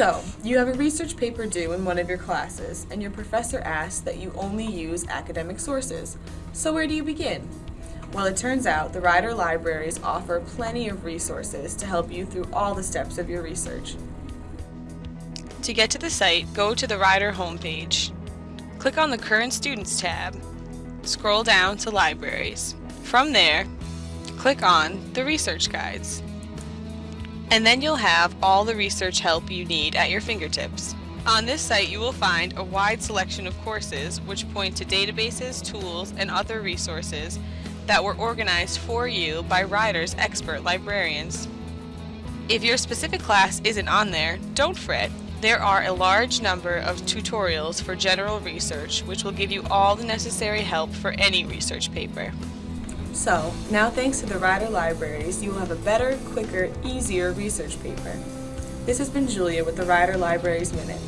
So, you have a research paper due in one of your classes, and your professor asks that you only use academic sources. So where do you begin? Well, it turns out the Rider Libraries offer plenty of resources to help you through all the steps of your research. To get to the site, go to the Rider homepage. Click on the Current Students tab. Scroll down to Libraries. From there, click on the Research Guides. And then you'll have all the research help you need at your fingertips. On this site you will find a wide selection of courses which point to databases, tools, and other resources that were organized for you by Rider's expert librarians. If your specific class isn't on there, don't fret. There are a large number of tutorials for general research which will give you all the necessary help for any research paper. So, now thanks to the Rider Libraries, you will have a better, quicker, easier research paper. This has been Julia with the Rider Libraries Minute.